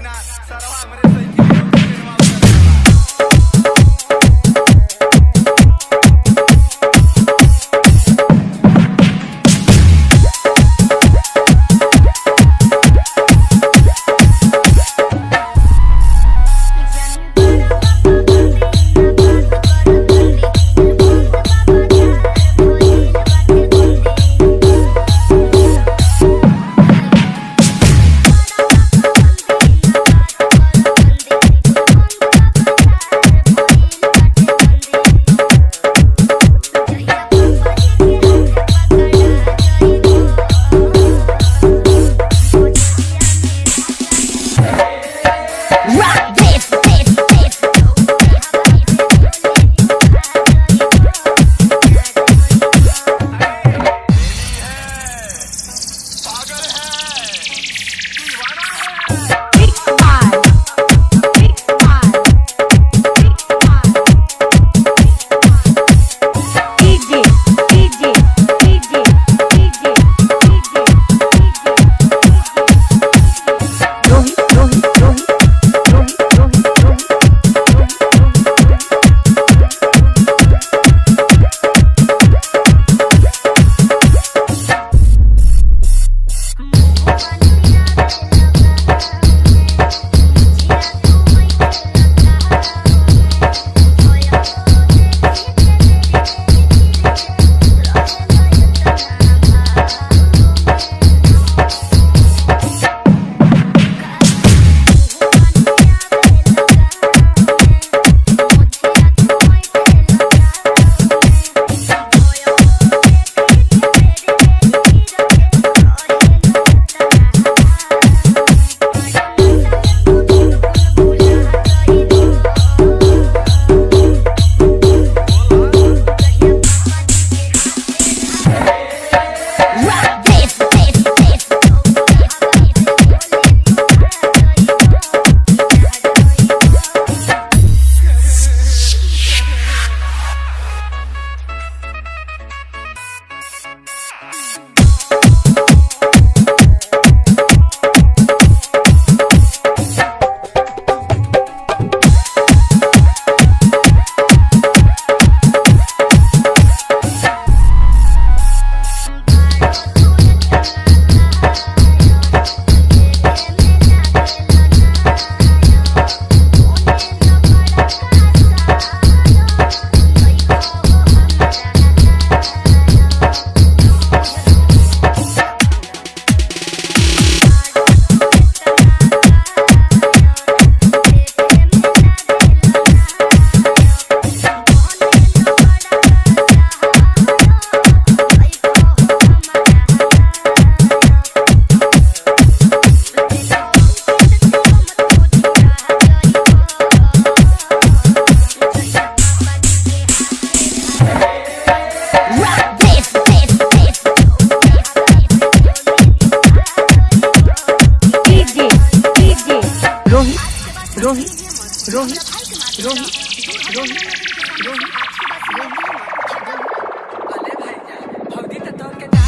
not. Sa raw, to say. रोही रोही रोही रोही रोही रोही